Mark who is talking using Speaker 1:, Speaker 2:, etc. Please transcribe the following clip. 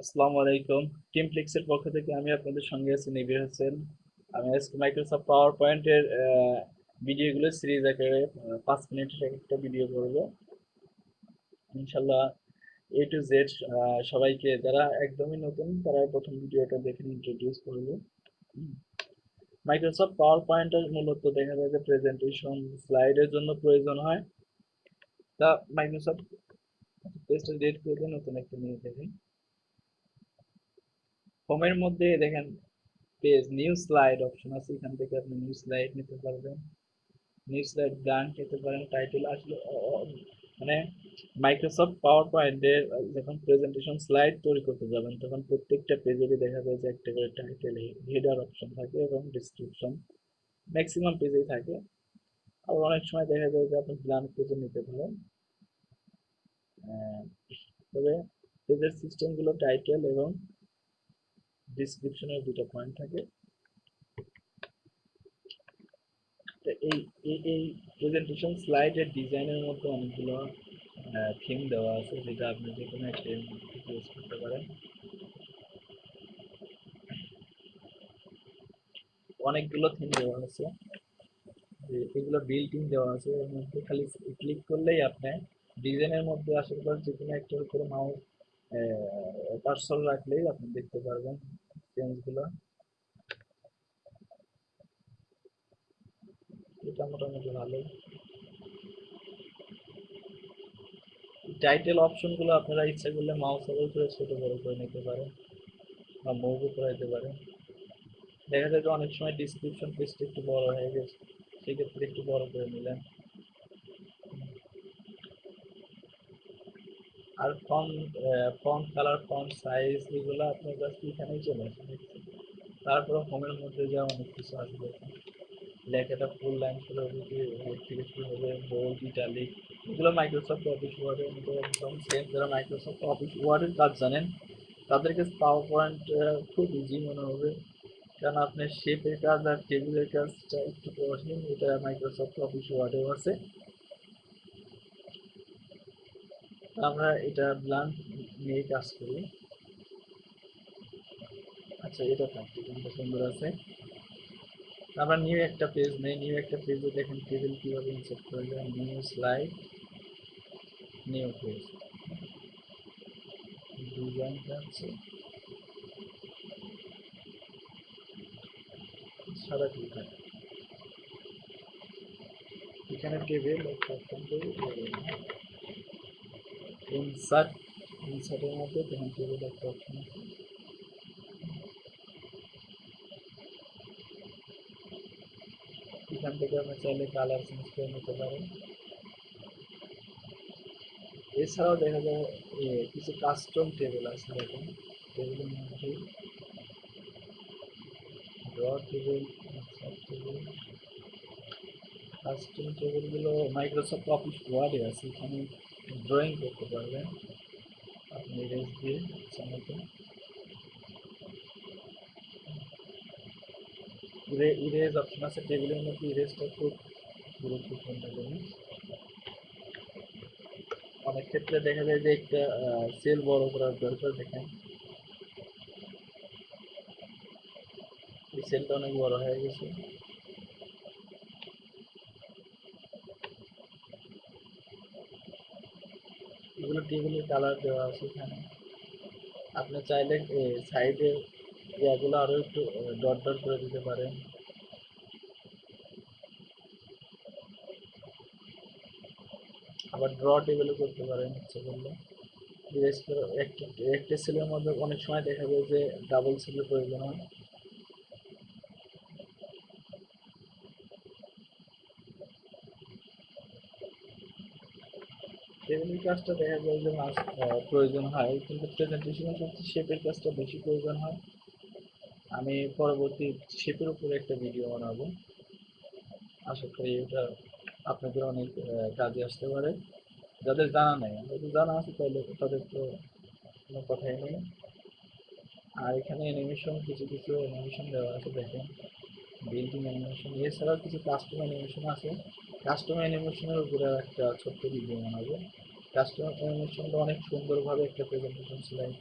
Speaker 1: আসসালামু আলাইকুম। টিমপ্লেক্সের পক্ষ থেকে আমি আপনাদের সঙ্গে আছি নিবির হোসেন। আমি আজকে মাইক্রোসফট পাওয়ার পয়েন্টের ভিডিওগুলো সিরিজ আকারে পাঁচ মিনিটের একটা ভিডিও করব। ইনশাল্লাহ এ টু জেড সবাইকে যারা একদমই নতুন তারা প্রথম ভিডিওটা দেখে ইন্ট্রোডিউস করব। মাইক্রোসফট পাওয়ার পয়েন্টের মূলত দেখা যায় যে প্রেজেন্টেশন স্লাইডের জন্য প্রয়োজন হয়। তা মাইক্রোসফট পেজটা ডিলিট করে নতুন একটা নিয়ে দেখেন। হোমের মধ্যে দেখেন, পেজ নিউ স্লাইড অপশন আছে, এখান থেকে আপনি নিউ স্লাইড নিতে পারবেন। নিউ স্লাইড ব্ল্যাঙ্ক নিতে পারেন টাইটেল আসলে মানে মাইক্রোসফট পাওয়ার পয়েন্টের যখন প্রেজেন্টেশন স্লাইড তৈরি করতে যাবেন, তখন প্রত্যেকটা পেজেরই দেখা যায় যে একটা করে টাইটেল হেডার অপশন থাকে এবং ডিসক্রিপশন ম্যাক্সিমাম পেজেই থাকে। আবার অনেক সময় দেখা যায় যে আপনি ব্ল্যাঙ্ক পেজে নিতে পারেন। তবে পেজের সিস্টেমগুলো টাইটেল এবং ডিসক্রিপশনের দুটো পয়েন্ট থাকে। এই এই প্রেজেন্টেশন স্লাইডের ডিজাইনের মধ্যে অনেকগুলো থিম দেওয়া আছে, যেটা আপনি যে কোনো একটা ইউজ করতে পারেন। অনেকগুলো থিম দেওয়া আছে। এগুলো বিল্ট ইন দেওয়া আছে, এর মধ্যে খালি ক্লিক করলেই আপনি ডিজাইনের মধ্যে আসার পর যে কোনো একটার উপরে মাউস কার্সর রাখলেই আপনি দেখতে পারবেন চেঞ্জগুলো এটা মোটামুটি ভালোই টাইটেল অপশনগুলো আপনারা ইচ্ছা করলে মাউস ওভার করে ছোট বড় করে নিতে পারেন বা মুভও করে দিতে পারেন দেখা যায় যে অনেক সময় ডিসক্রিপশন পেজটা একটু বড় হয়ে গেছে সেক্ষেত্রে একটু বড় করে নিলেন আর font font colour font size এগুলো আপনার জাস্ট এখানেই চলে আসে তারপরে হোমের মধ্যে যা অনেক কিছু আসবে। লেখাটা ফুল লাইন শুরু হবে কি হেড থেকে শুরু হবে বোল্ড ইটালিক এগুলো মাইক্রোসফট অফিস ওয়ার্ডের মধ্যে একদম সেম যারা মাইক্রোসফট অফিস ওয়ার্ডের কাজ জানেন, তাদের কাছে পাওয়ার পয়েন্ট খুব ইজি মনে হবে। কারণ আপনার শেপের কাজ আর টেবিলের কাজটা একটু কঠিন, এটা মাইক্রোসফট অফিস ওয়ার্ডেও আছে। আমরা এটা ব্লাঙ্ক নিয়ে কাজ করি। আচ্ছা এটা কোনটা সুন্দর আছে। আমরা নিউ একটা পেজ নেই নিউ একটা পেজে দেখেন টেবিল কীভাবে ইনসার্ট করা যায়। New slide new page design আছে। সাদা ঠিক এখানে টেবিল ইনসার্ট, ইনসার্টের মধ্যে দেখেন টেবিল একটা অপশন আছে। এখান থেকে আপনি চাইলে কালার চেঞ্জ করে নিতে পারেন এছাড়াও দেখা যায় কিছু কাস্টম টেবিল আছে দেখেন। টেবিলের মধ্যে ড্র টেবিল টেবিল কাস্টম টেবিলগুলো মাইক্রোসফট অফিস ওয়ার্ডে আছে। এখানে ড্রয়িং করতে পারবেন আপনি ইরেজ দিয়ে ইচ্ছা মতো ইরেজ অপশন আছে টেবিলের মধ্যে ইরেজটা খুব গুরুত্বপূর্ণ জিনিস অনেক ক্ষেত্রে দেখা যায় যে একটা সেল বড় করার দরকার দেখেন এই সেলটা অনেক বড় হয়ে গেছে এগুলো টেবিলের কালার দেওয়া আছে এখানে। আপনি চাইলে সাইডে ইয়াগুলো আরও একটু ডট ডট করে দিতে পারেন। আবার ড্র টেবিলও করতে পারেন, ইচ্ছে করলে। বিশেষ করে একটা একটা সেলের মধ্যে অনেক সময় দেখা যায় যে ডাবল সেলের প্রয়োজন হয়। টেবিলের কাজটা দেখা যায় যে মাস প্রয়োজন হয়, কিন্তু প্রেজেন্টেশনের ক্ষেত্রে শেপের কাজটা বেশি প্রয়োজন হয়। আমি পরবর্তী শেপের উপরে একটা ভিডিও বানাবো। আশা করি এটা আপনাদের অনেক কাজে আসতে পারে। যাদের জানা নেই যদি জানা আছে তাহলে তাদের তো কোনো কথাই নেই। আর এখানে অ্যানিমেশন কিছু কিছু অ্যানিমেশন দেওয়া আছে, দেখেন। বিল্ডিং অ্যানিমেশন এছাড়াও কিছু কাস্টম অ্যানিমেশন আছে। কাস্টম অ্যানিমেশনের উপরে একটা ছোট্ট ভিডিও বানাবো। কাস্টম অ্যানিমেশনটা অনেক সুন্দরভাবে একটা প্রেজেন্টেশন স্লাইড